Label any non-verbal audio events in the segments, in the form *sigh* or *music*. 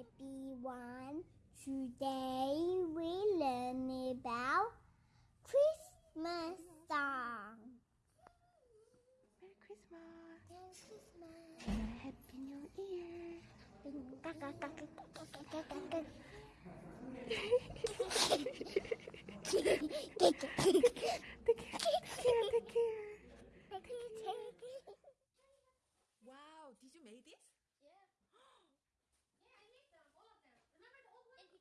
everyone. Today we learn about Christmas song. Merry Christmas. Merry Christmas. and a Happy New Year. Take care, take care. Wow, did you make this?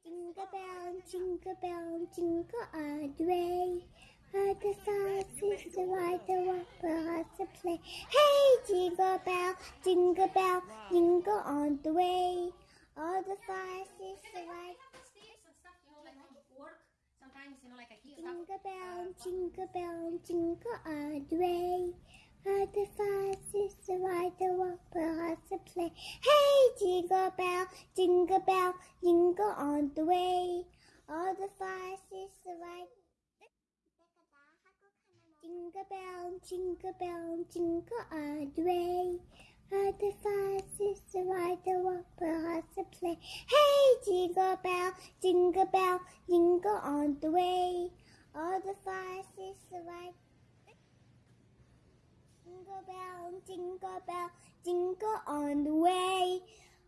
Jingle bell, jingle bell, jingle all the way. All the sauces the ride the whopper to play. Hey, jingle bell, jingle bell, jingle on the way. All the sauces the ride. sticks and stuff, you know, like from work. Sometimes, you know, like I keep. Jingle bell, jingle bell, jingle all the way. All the sauces the ride the whopper to play. Hey, jingle bell, jingle bell, jingle on the way. All the sauces the ride. Jingle bell, jingle bell, jingle all the way. All the the ride the whopper to play. Hey, jingle bell, jingle bell, jingle on the way. All the sauces the ride. Jingle bell, jingle bell, jingle on the way.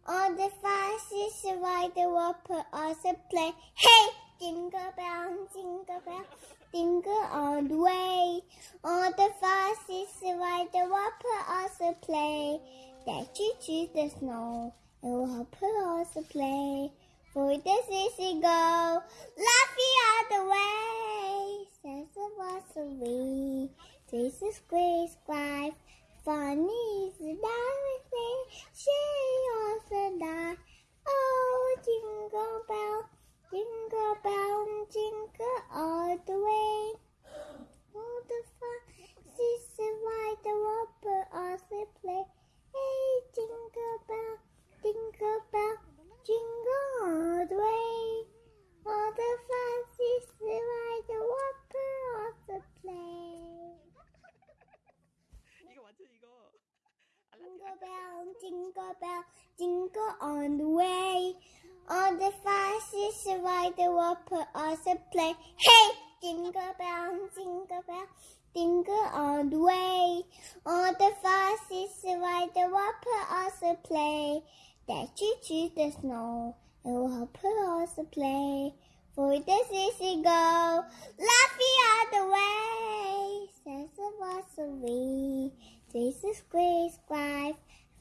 All the fastest ride the whopper also play. Hey, jingle bell, jingle bell, jingle on the way. All the fastest ride the whopper also play. That choo choo the snow, and whopper also play. For this is go, laughing all is Grace wife. Funny is the darling fastest ride the whopper also play. Hey, jingle bell, jingle bell, jingle on the way. All the fastest ride the whopper also play. That choo choo the snow, and whopper also play. For this is a go, laughing all the way. Says the was away. This is Grace wife.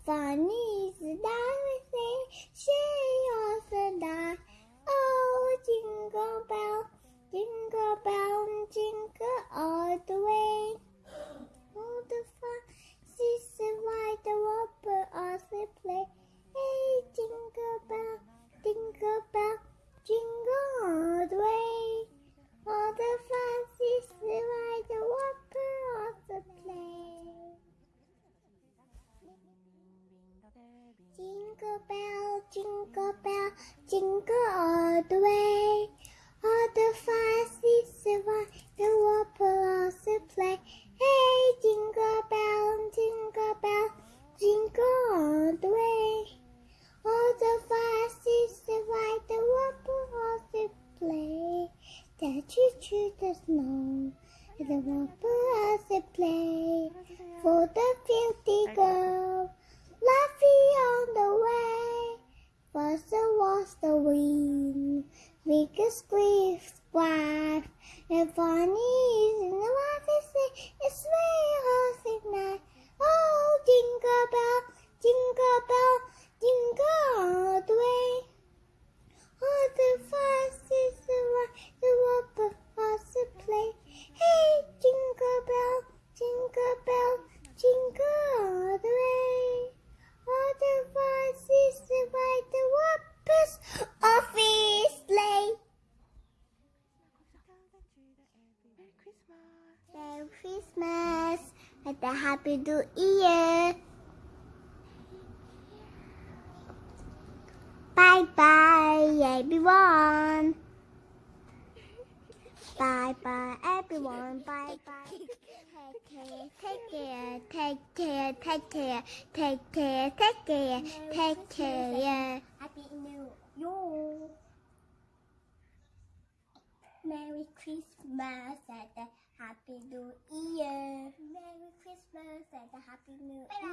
Funny is the darling She also died. Oh, jingle bell, jingle bell, jingle all the way. All the fun, sister ride the whopper also play. Hey, jingle bell, jingle bell, jingle all the way. All the fun, sister ride the whopper also play. Jingle bell, jingle bell, jingle all the way. All the fastest ride the whopper also play. Hey, jingle bell, jingle bell, jingle all the way. All the fastest ride the whopper also play. The choo choo the snow, and the whopper also play. For the filthy girl, laughing on the way. First was the wind, biggest grief wife, and funny is in the water say it's way horse at night. Oh, jingle bell, jingle bell, jingle all the way. Oh, the fastest ride, the whopper also play. Hey, jingle bell, jingle bell, jingle all the way. All the fastest ride, the whoppers office sleigh. Merry Christmas. Merry Christmas and a Happy New Year. Bye bye, everyone. Bye bye, *laughs* Bye bye. Take care. take care, take care, take care, take care, take care, take care. Happy New Year. Merry Christmas and a Happy New Year. Merry Christmas and a Happy New Year.